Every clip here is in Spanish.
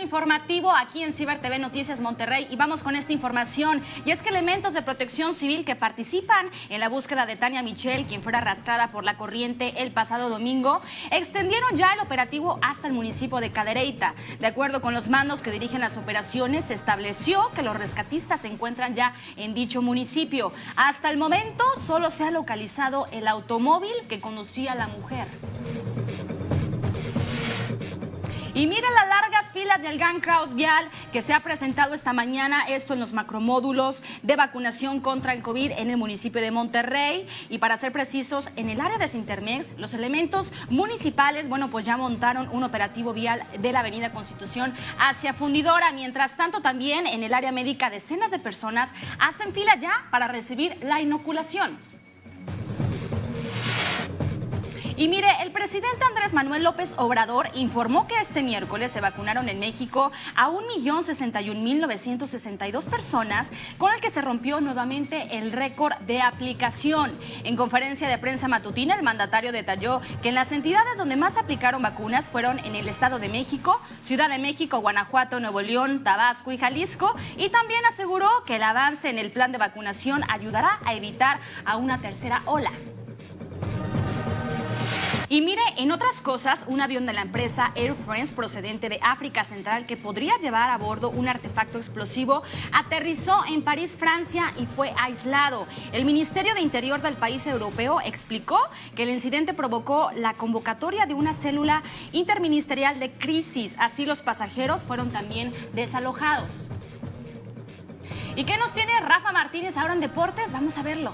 informativo aquí en Ciber TV Noticias Monterrey y vamos con esta información. Y es que elementos de protección civil que participan en la búsqueda de Tania Michel, quien fuera arrastrada por la corriente el pasado domingo, extendieron ya el operativo hasta el municipio de Cadereyta. De acuerdo con los mandos que dirigen las operaciones, se estableció que los rescatistas se encuentran ya en dicho municipio. Hasta el momento solo se ha localizado el automóvil que conducía la mujer. Y miren filas del Gang Kraus Vial que se ha presentado esta mañana, esto en los macromódulos de vacunación contra el COVID en el municipio de Monterrey. Y para ser precisos, en el área de Sintermex, los elementos municipales, bueno, pues ya montaron un operativo vial de la avenida Constitución hacia Fundidora. Mientras tanto, también en el área médica, decenas de personas hacen fila ya para recibir la inoculación. Y mire, el presidente Andrés Manuel López Obrador informó que este miércoles se vacunaron en México a 1.061.962 personas, con el que se rompió nuevamente el récord de aplicación. En conferencia de prensa matutina, el mandatario detalló que en las entidades donde más aplicaron vacunas fueron en el Estado de México, Ciudad de México, Guanajuato, Nuevo León, Tabasco y Jalisco, y también aseguró que el avance en el plan de vacunación ayudará a evitar a una tercera ola. Y mire, en otras cosas, un avión de la empresa Air France procedente de África Central que podría llevar a bordo un artefacto explosivo aterrizó en París, Francia y fue aislado. El Ministerio de Interior del país europeo explicó que el incidente provocó la convocatoria de una célula interministerial de crisis. Así los pasajeros fueron también desalojados. ¿Y qué nos tiene Rafa Martínez ahora en deportes? Vamos a verlo.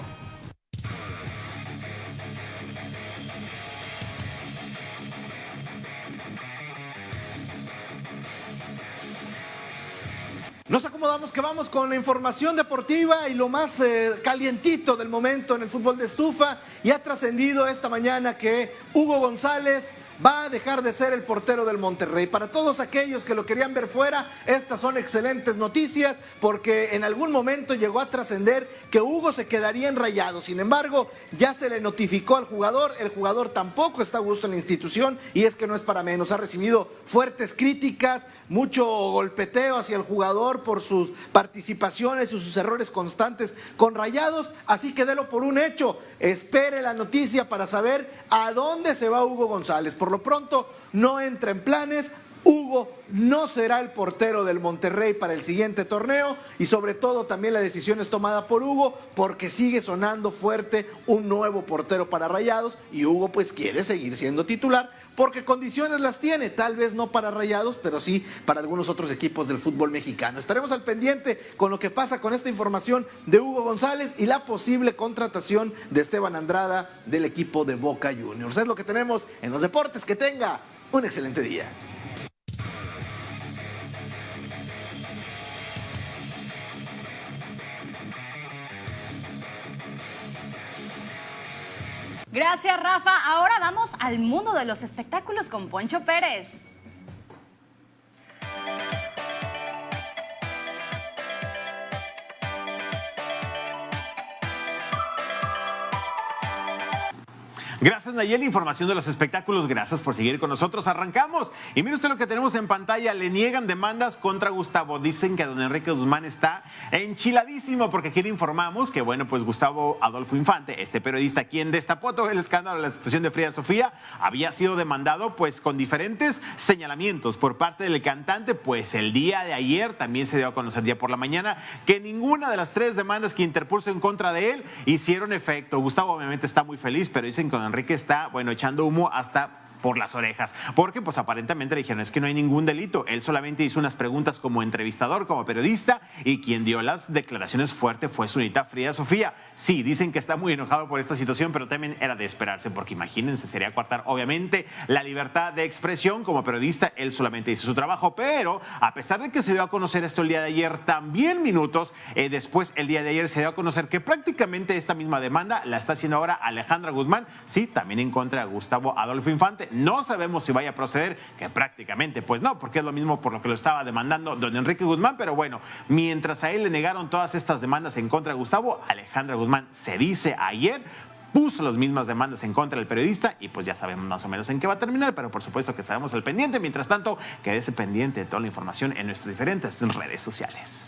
Nos acomodamos que vamos con la información deportiva y lo más eh, calientito del momento en el fútbol de estufa. Y ha trascendido esta mañana que Hugo González va a dejar de ser el portero del Monterrey. Para todos aquellos que lo querían ver fuera, estas son excelentes noticias porque en algún momento llegó a trascender que Hugo se quedaría en Sin embargo, ya se le notificó al jugador, el jugador tampoco está a gusto en la institución y es que no es para menos. Ha recibido fuertes críticas, mucho golpeteo hacia el jugador por sus participaciones y sus errores constantes con Rayados, así que délo por un hecho. Espere la noticia para saber a dónde se va Hugo González. Por lo pronto, no entra en planes. Hugo no será el portero del Monterrey para el siguiente torneo y sobre todo también la decisión es tomada por Hugo porque sigue sonando fuerte un nuevo portero para Rayados y Hugo pues quiere seguir siendo titular porque condiciones las tiene, tal vez no para Rayados, pero sí para algunos otros equipos del fútbol mexicano. Estaremos al pendiente con lo que pasa con esta información de Hugo González y la posible contratación de Esteban Andrada del equipo de Boca Juniors. Es lo que tenemos en los deportes. Que tenga un excelente día. Gracias, Rafa. Ahora vamos al mundo de los espectáculos con Poncho Pérez. Gracias Nayeli, información de los espectáculos, gracias por seguir con nosotros. Arrancamos y mire usted lo que tenemos en pantalla, le niegan demandas contra Gustavo. Dicen que don Enrique Guzmán está enchiladísimo porque aquí le informamos que bueno, pues Gustavo Adolfo Infante, este periodista quien destapó todo el escándalo de la situación de Frida Sofía, había sido demandado pues con diferentes señalamientos por parte del cantante, pues el día de ayer también se dio a conocer ya por la mañana que ninguna de las tres demandas que interpuso en contra de él hicieron efecto. Gustavo obviamente está muy feliz, pero dicen que Enrique está, bueno, echando humo hasta por las orejas, porque pues aparentemente le dijeron es que no hay ningún delito, él solamente hizo unas preguntas como entrevistador, como periodista y quien dio las declaraciones fuertes fue su unita Frida Sofía. Sí, dicen que está muy enojado por esta situación, pero también era de esperarse, porque imagínense, sería coartar obviamente la libertad de expresión. Como periodista, él solamente hizo su trabajo, pero a pesar de que se dio a conocer esto el día de ayer, también minutos eh, después, el día de ayer se dio a conocer que prácticamente esta misma demanda la está haciendo ahora Alejandra Guzmán, sí, también en contra de Gustavo Adolfo Infante no sabemos si vaya a proceder, que prácticamente pues no, porque es lo mismo por lo que lo estaba demandando don Enrique Guzmán, pero bueno, mientras a él le negaron todas estas demandas en contra de Gustavo, Alejandra Guzmán se dice ayer puso las mismas demandas en contra del periodista y pues ya sabemos más o menos en qué va a terminar, pero por supuesto que estaremos al pendiente. Mientras tanto, quédese pendiente de toda la información en nuestras diferentes redes sociales.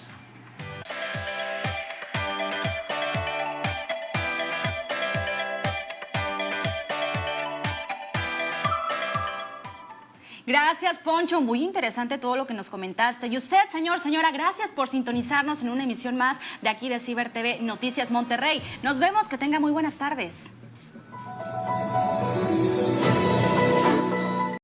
Gracias, Poncho. Muy interesante todo lo que nos comentaste. Y usted, señor, señora, gracias por sintonizarnos en una emisión más de aquí de Ciber TV Noticias Monterrey. Nos vemos. Que tenga muy buenas tardes.